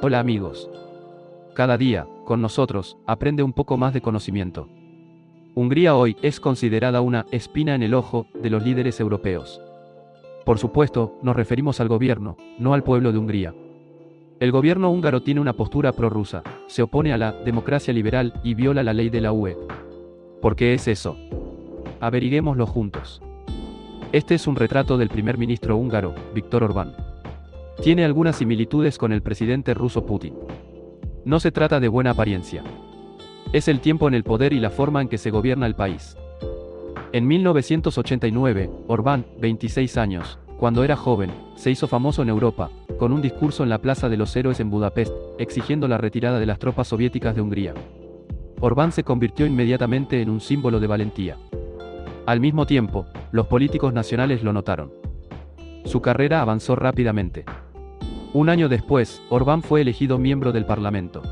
Hola amigos. Cada día, con nosotros, aprende un poco más de conocimiento. Hungría hoy es considerada una espina en el ojo de los líderes europeos. Por supuesto, nos referimos al gobierno, no al pueblo de Hungría. El gobierno húngaro tiene una postura prorrusa, se opone a la democracia liberal y viola la ley de la UE. ¿Por qué es eso? Averiguémoslo juntos. Este es un retrato del primer ministro húngaro, Víctor Orbán. Tiene algunas similitudes con el presidente ruso Putin. No se trata de buena apariencia. Es el tiempo en el poder y la forma en que se gobierna el país. En 1989, Orbán, 26 años, cuando era joven, se hizo famoso en Europa, con un discurso en la Plaza de los Héroes en Budapest, exigiendo la retirada de las tropas soviéticas de Hungría. Orbán se convirtió inmediatamente en un símbolo de valentía. Al mismo tiempo, los políticos nacionales lo notaron. Su carrera avanzó rápidamente. Un año después, Orbán fue elegido miembro del Parlamento.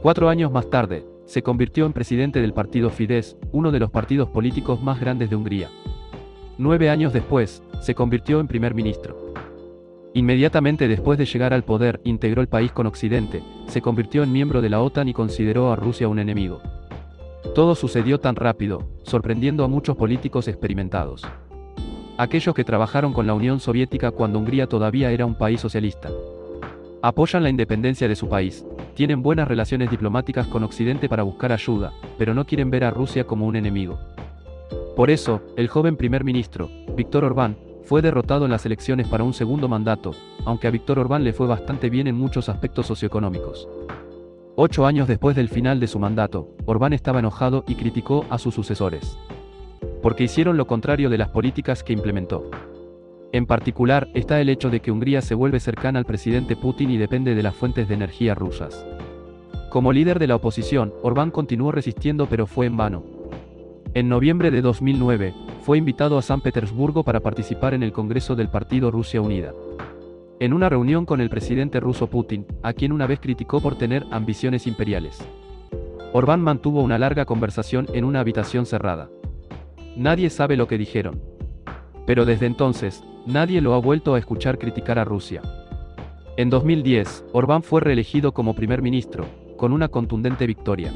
Cuatro años más tarde, se convirtió en presidente del partido Fidesz, uno de los partidos políticos más grandes de Hungría. Nueve años después, se convirtió en primer ministro. Inmediatamente después de llegar al poder, integró el país con Occidente, se convirtió en miembro de la OTAN y consideró a Rusia un enemigo. Todo sucedió tan rápido, sorprendiendo a muchos políticos experimentados. Aquellos que trabajaron con la Unión Soviética cuando Hungría todavía era un país socialista. Apoyan la independencia de su país, tienen buenas relaciones diplomáticas con Occidente para buscar ayuda, pero no quieren ver a Rusia como un enemigo. Por eso, el joven primer ministro, Víctor Orbán, fue derrotado en las elecciones para un segundo mandato, aunque a Víctor Orbán le fue bastante bien en muchos aspectos socioeconómicos. Ocho años después del final de su mandato, Orbán estaba enojado y criticó a sus sucesores. Porque hicieron lo contrario de las políticas que implementó. En particular, está el hecho de que Hungría se vuelve cercana al presidente Putin y depende de las fuentes de energía rusas. Como líder de la oposición, Orbán continuó resistiendo pero fue en vano. En noviembre de 2009, fue invitado a San Petersburgo para participar en el Congreso del Partido Rusia Unida en una reunión con el presidente ruso Putin, a quien una vez criticó por tener ambiciones imperiales. Orbán mantuvo una larga conversación en una habitación cerrada. Nadie sabe lo que dijeron. Pero desde entonces, nadie lo ha vuelto a escuchar criticar a Rusia. En 2010, Orbán fue reelegido como primer ministro, con una contundente victoria.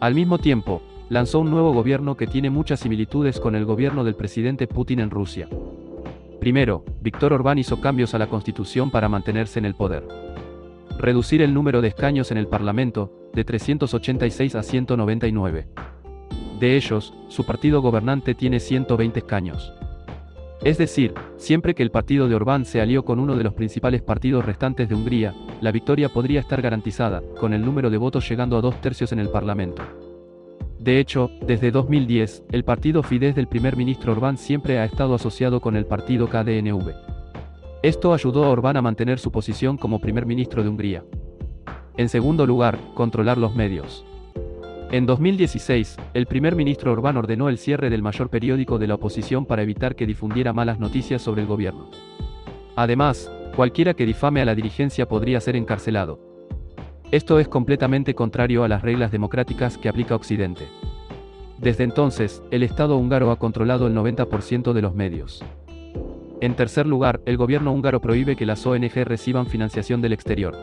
Al mismo tiempo, lanzó un nuevo gobierno que tiene muchas similitudes con el gobierno del presidente Putin en Rusia. Primero, Víctor Orbán hizo cambios a la Constitución para mantenerse en el poder. Reducir el número de escaños en el Parlamento, de 386 a 199. De ellos, su partido gobernante tiene 120 escaños. Es decir, siempre que el partido de Orbán se alió con uno de los principales partidos restantes de Hungría, la victoria podría estar garantizada, con el número de votos llegando a dos tercios en el Parlamento. De hecho, desde 2010, el partido Fidesz del primer ministro Orbán siempre ha estado asociado con el partido KDNV. Esto ayudó a Orbán a mantener su posición como primer ministro de Hungría. En segundo lugar, controlar los medios. En 2016, el primer ministro Orbán ordenó el cierre del mayor periódico de la oposición para evitar que difundiera malas noticias sobre el gobierno. Además, cualquiera que difame a la dirigencia podría ser encarcelado. Esto es completamente contrario a las reglas democráticas que aplica Occidente. Desde entonces, el Estado húngaro ha controlado el 90% de los medios. En tercer lugar, el gobierno húngaro prohíbe que las ONG reciban financiación del exterior.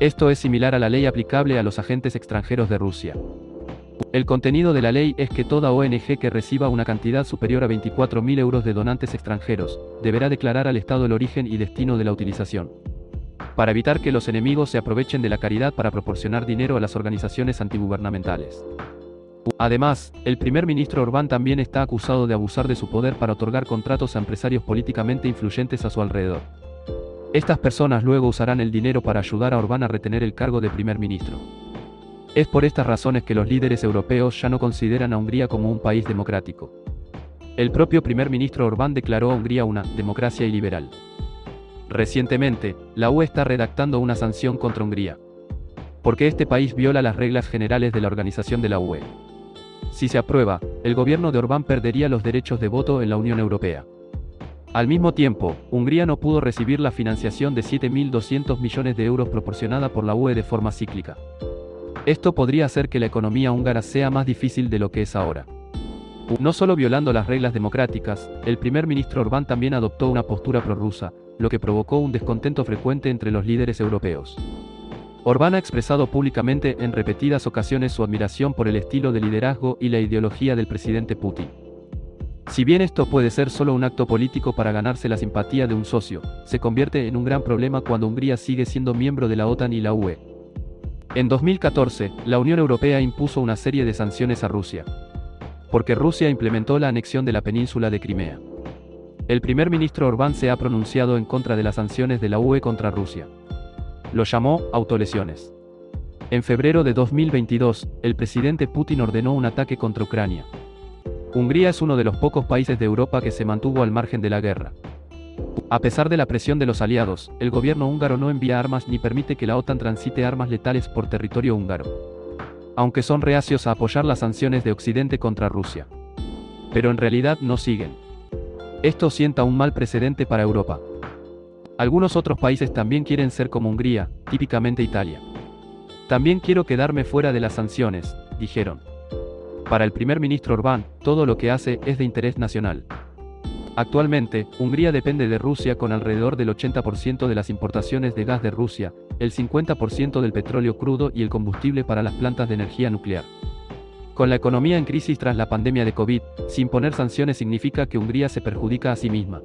Esto es similar a la ley aplicable a los agentes extranjeros de Rusia. El contenido de la ley es que toda ONG que reciba una cantidad superior a 24.000 euros de donantes extranjeros, deberá declarar al Estado el origen y destino de la utilización para evitar que los enemigos se aprovechen de la caridad para proporcionar dinero a las organizaciones antigubernamentales. Además, el primer ministro Orbán también está acusado de abusar de su poder para otorgar contratos a empresarios políticamente influyentes a su alrededor. Estas personas luego usarán el dinero para ayudar a Orbán a retener el cargo de primer ministro. Es por estas razones que los líderes europeos ya no consideran a Hungría como un país democrático. El propio primer ministro Orbán declaró a Hungría una democracia iliberal. Recientemente, la UE está redactando una sanción contra Hungría. Porque este país viola las reglas generales de la organización de la UE. Si se aprueba, el gobierno de Orbán perdería los derechos de voto en la Unión Europea. Al mismo tiempo, Hungría no pudo recibir la financiación de 7.200 millones de euros proporcionada por la UE de forma cíclica. Esto podría hacer que la economía húngara sea más difícil de lo que es ahora. No solo violando las reglas democráticas, el primer ministro Orbán también adoptó una postura prorrusa, lo que provocó un descontento frecuente entre los líderes europeos. Orbán ha expresado públicamente en repetidas ocasiones su admiración por el estilo de liderazgo y la ideología del presidente Putin. Si bien esto puede ser solo un acto político para ganarse la simpatía de un socio, se convierte en un gran problema cuando Hungría sigue siendo miembro de la OTAN y la UE. En 2014, la Unión Europea impuso una serie de sanciones a Rusia, porque Rusia implementó la anexión de la península de Crimea. El primer ministro Orbán se ha pronunciado en contra de las sanciones de la UE contra Rusia. Lo llamó autolesiones. En febrero de 2022, el presidente Putin ordenó un ataque contra Ucrania. Hungría es uno de los pocos países de Europa que se mantuvo al margen de la guerra. A pesar de la presión de los aliados, el gobierno húngaro no envía armas ni permite que la OTAN transite armas letales por territorio húngaro aunque son reacios a apoyar las sanciones de Occidente contra Rusia. Pero en realidad no siguen. Esto sienta un mal precedente para Europa. Algunos otros países también quieren ser como Hungría, típicamente Italia. También quiero quedarme fuera de las sanciones, dijeron. Para el primer ministro Orbán, todo lo que hace es de interés nacional. Actualmente, Hungría depende de Rusia con alrededor del 80% de las importaciones de gas de Rusia, el 50% del petróleo crudo y el combustible para las plantas de energía nuclear. Con la economía en crisis tras la pandemia de COVID, sin poner sanciones significa que Hungría se perjudica a sí misma.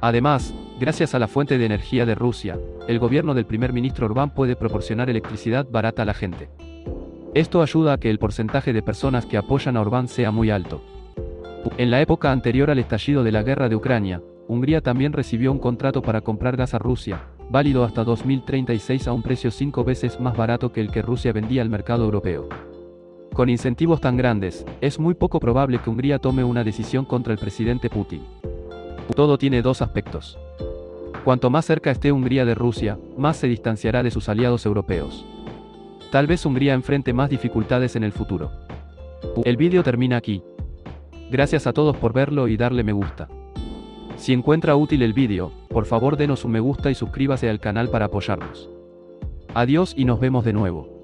Además, gracias a la fuente de energía de Rusia, el gobierno del primer ministro Orbán puede proporcionar electricidad barata a la gente. Esto ayuda a que el porcentaje de personas que apoyan a Orbán sea muy alto. En la época anterior al estallido de la guerra de Ucrania, Hungría también recibió un contrato para comprar gas a Rusia, válido hasta 2036 a un precio cinco veces más barato que el que Rusia vendía al mercado europeo. Con incentivos tan grandes, es muy poco probable que Hungría tome una decisión contra el presidente Putin. Todo tiene dos aspectos. Cuanto más cerca esté Hungría de Rusia, más se distanciará de sus aliados europeos. Tal vez Hungría enfrente más dificultades en el futuro. El vídeo termina aquí. Gracias a todos por verlo y darle me gusta. Si encuentra útil el vídeo, por favor denos un me gusta y suscríbase al canal para apoyarnos. Adiós y nos vemos de nuevo.